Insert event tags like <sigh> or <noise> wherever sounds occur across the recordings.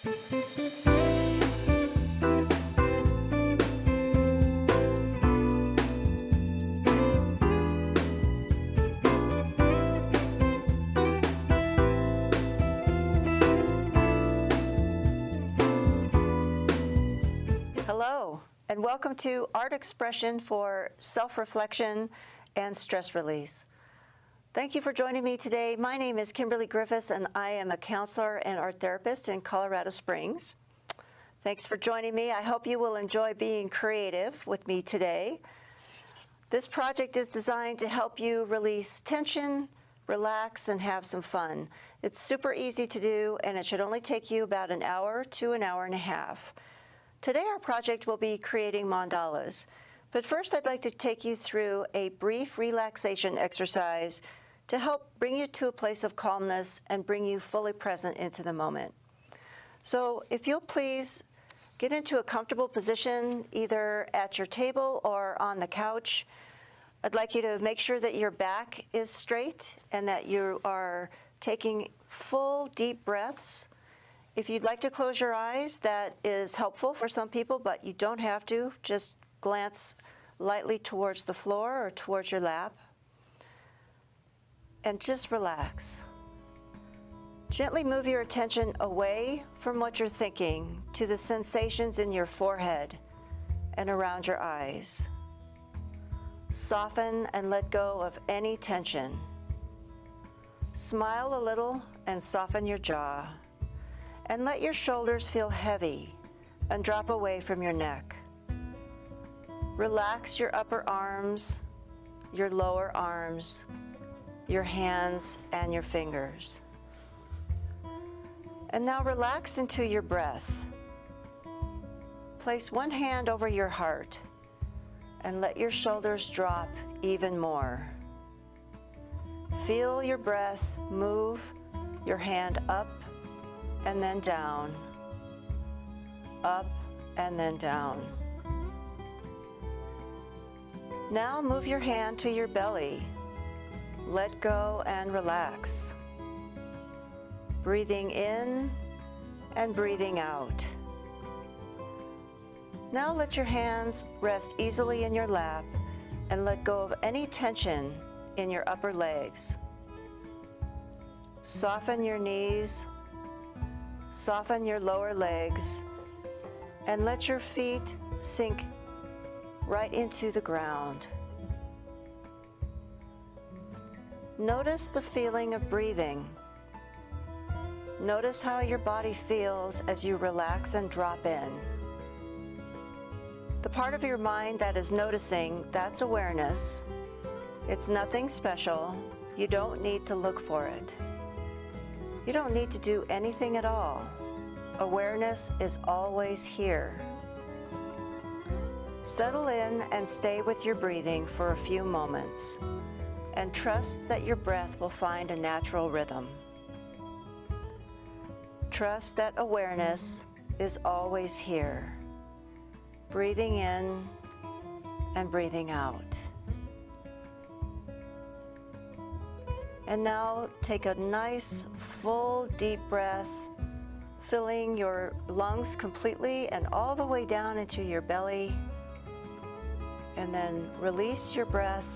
Hello, and welcome to Art Expression for Self-Reflection and Stress Release. Thank you for joining me today. My name is Kimberly Griffiths, and I am a counselor and art therapist in Colorado Springs. Thanks for joining me. I hope you will enjoy being creative with me today. This project is designed to help you release tension, relax, and have some fun. It's super easy to do, and it should only take you about an hour to an hour and a half. Today our project will be creating mandalas. But first I'd like to take you through a brief relaxation exercise to help bring you to a place of calmness and bring you fully present into the moment. So if you'll please get into a comfortable position either at your table or on the couch. I'd like you to make sure that your back is straight and that you are taking full deep breaths if you'd like to close your eyes, that is helpful for some people, but you don't have to. Just glance lightly towards the floor or towards your lap. And just relax. Gently move your attention away from what you're thinking to the sensations in your forehead and around your eyes. Soften and let go of any tension. Smile a little and soften your jaw and let your shoulders feel heavy and drop away from your neck. Relax your upper arms, your lower arms, your hands, and your fingers. And now relax into your breath. Place one hand over your heart and let your shoulders drop even more. Feel your breath move your hand up and then down, up and then down. Now move your hand to your belly. Let go and relax. Breathing in and breathing out. Now let your hands rest easily in your lap and let go of any tension in your upper legs. Soften your knees Soften your lower legs and let your feet sink right into the ground. Notice the feeling of breathing. Notice how your body feels as you relax and drop in. The part of your mind that is noticing, that's awareness. It's nothing special. You don't need to look for it. You don't need to do anything at all. Awareness is always here. Settle in and stay with your breathing for a few moments and trust that your breath will find a natural rhythm. Trust that awareness is always here, breathing in and breathing out. And now take a nice full deep breath, filling your lungs completely and all the way down into your belly. And then release your breath,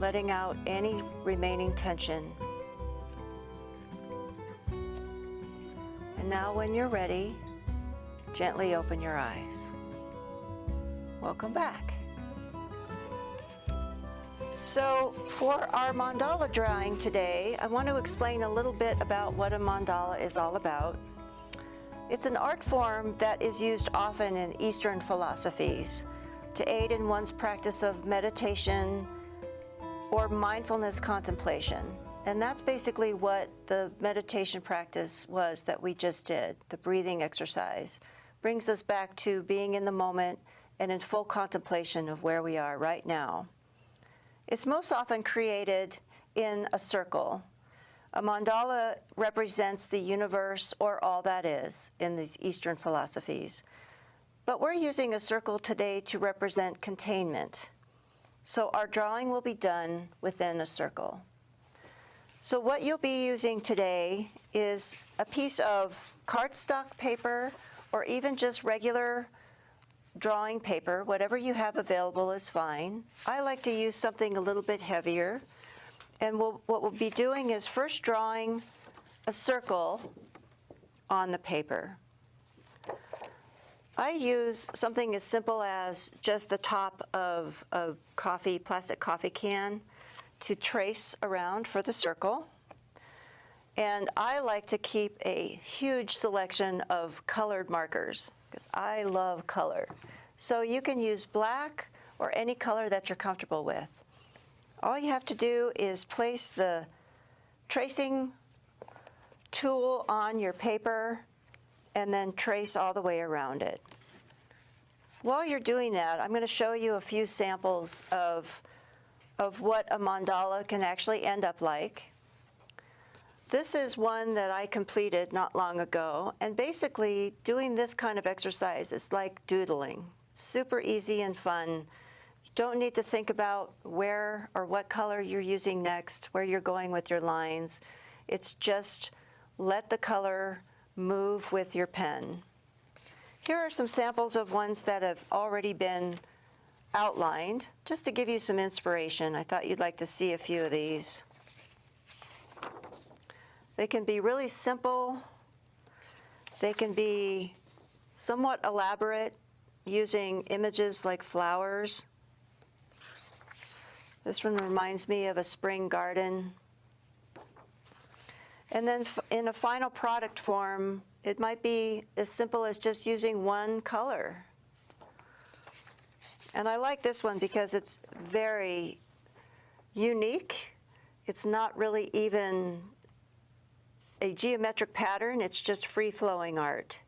letting out any remaining tension. And now when you're ready, gently open your eyes. Welcome back. So for our mandala drawing today, I want to explain a little bit about what a mandala is all about. It's an art form that is used often in Eastern philosophies to aid in one's practice of meditation or mindfulness contemplation. And that's basically what the meditation practice was that we just did, the breathing exercise. Brings us back to being in the moment and in full contemplation of where we are right now. It's most often created in a circle. A mandala represents the universe or all that is in these Eastern philosophies. But we're using a circle today to represent containment. So our drawing will be done within a circle. So what you'll be using today is a piece of cardstock paper or even just regular drawing paper, whatever you have available is fine. I like to use something a little bit heavier. And we'll, what we'll be doing is first drawing a circle on the paper. I use something as simple as just the top of a coffee, plastic coffee can to trace around for the circle. And I like to keep a huge selection of colored markers because I love color. So you can use black or any color that you're comfortable with. All you have to do is place the tracing tool on your paper and then trace all the way around it. While you're doing that, I'm going to show you a few samples of, of what a mandala can actually end up like. This is one that I completed not long ago, and basically doing this kind of exercise is like doodling. Super easy and fun. You don't need to think about where or what color you're using next, where you're going with your lines. It's just let the color move with your pen. Here are some samples of ones that have already been outlined, just to give you some inspiration. I thought you'd like to see a few of these. They can be really simple. They can be somewhat elaborate using images like flowers. This one reminds me of a spring garden. And then in a final product form, it might be as simple as just using one color. And I like this one because it's very unique. It's not really even a geometric pattern, it's just free-flowing art,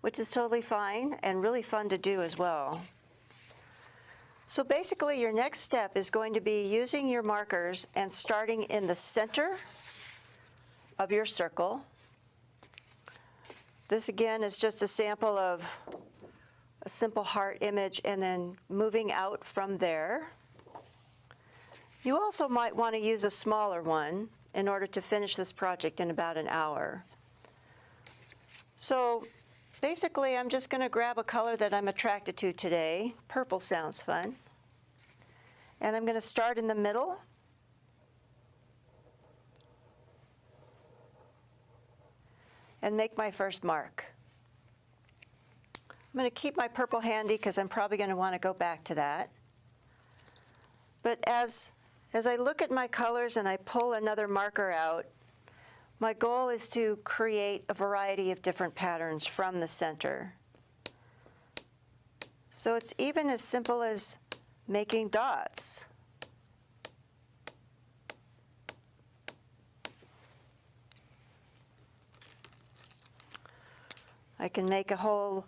which is totally fine and really fun to do as well. So basically your next step is going to be using your markers and starting in the center of your circle. This again is just a sample of a simple heart image and then moving out from there. You also might want to use a smaller one in order to finish this project in about an hour. So basically, I'm just going to grab a color that I'm attracted to today. Purple sounds fun. And I'm going to start in the middle. And make my first mark. I'm going to keep my purple handy because I'm probably going to want to go back to that. But as as I look at my colors and I pull another marker out, my goal is to create a variety of different patterns from the center. So it's even as simple as making dots. I can make a whole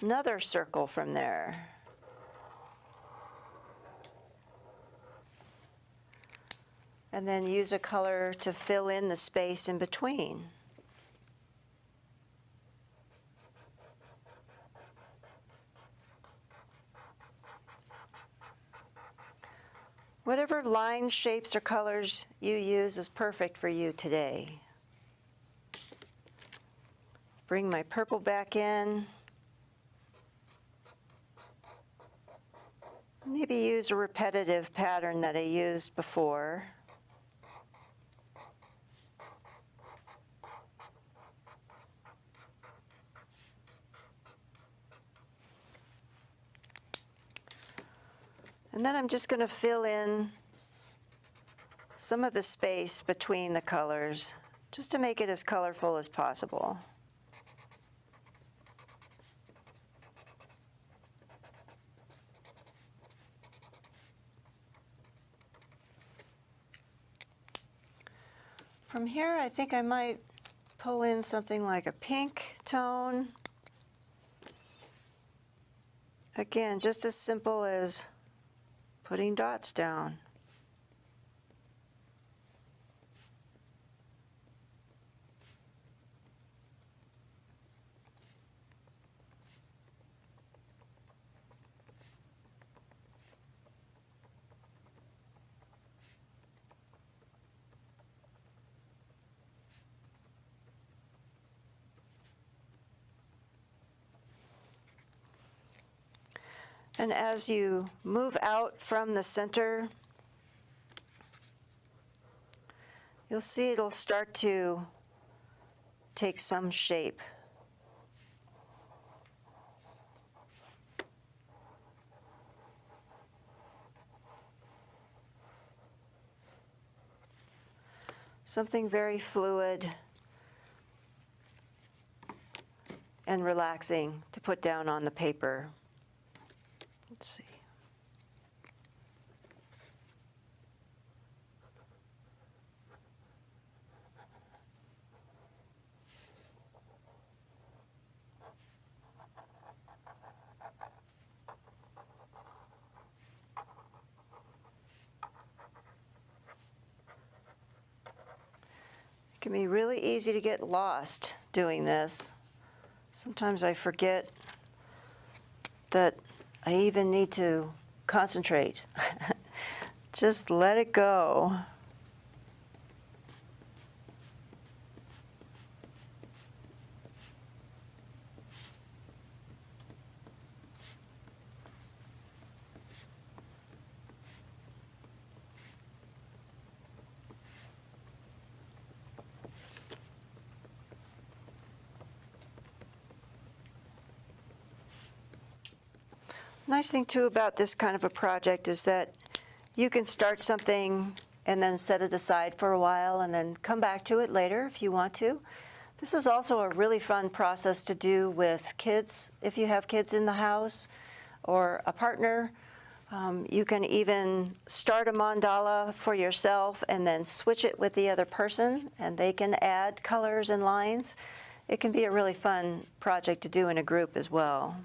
another circle from there. and then use a color to fill in the space in between. Whatever lines, shapes, or colors you use is perfect for you today. Bring my purple back in. Maybe use a repetitive pattern that I used before. And then I'm just going to fill in some of the space between the colors just to make it as colorful as possible. From here, I think I might pull in something like a pink tone. Again, just as simple as putting dots down. And as you move out from the center, you'll see it'll start to take some shape. Something very fluid and relaxing to put down on the paper. Let's see. It can be really easy to get lost doing this. Sometimes I forget that I even need to concentrate. <laughs> Just let it go. Nice thing too about this kind of a project is that you can start something and then set it aside for a while and then come back to it later if you want to. This is also a really fun process to do with kids if you have kids in the house or a partner. Um, you can even start a mandala for yourself and then switch it with the other person and they can add colors and lines. It can be a really fun project to do in a group as well.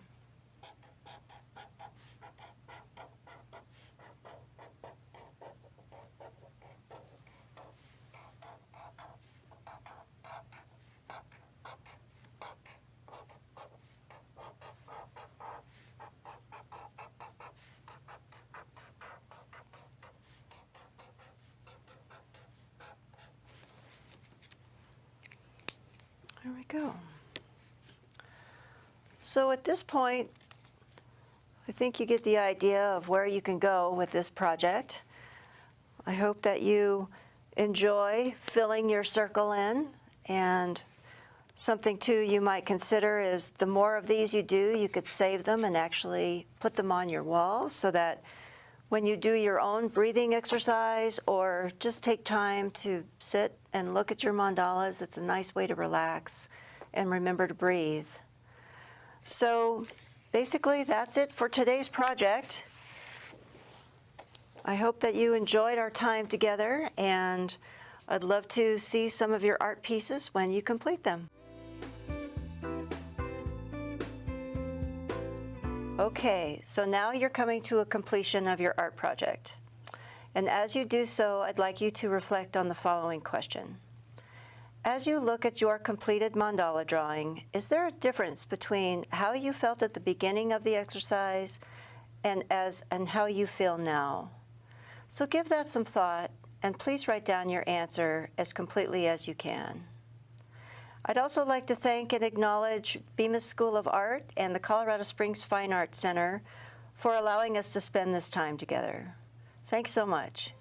There we go. So at this point, I think you get the idea of where you can go with this project. I hope that you enjoy filling your circle in and something too you might consider is the more of these you do, you could save them and actually put them on your wall so that when you do your own breathing exercise or just take time to sit and look at your mandalas, it's a nice way to relax and remember to breathe. So basically that's it for today's project. I hope that you enjoyed our time together and I'd love to see some of your art pieces when you complete them. Okay, so now you're coming to a completion of your art project. And as you do so, I'd like you to reflect on the following question. As you look at your completed mandala drawing, is there a difference between how you felt at the beginning of the exercise and, as, and how you feel now? So give that some thought and please write down your answer as completely as you can. I'd also like to thank and acknowledge Bemis School of Art and the Colorado Springs Fine Arts Center for allowing us to spend this time together. Thanks so much.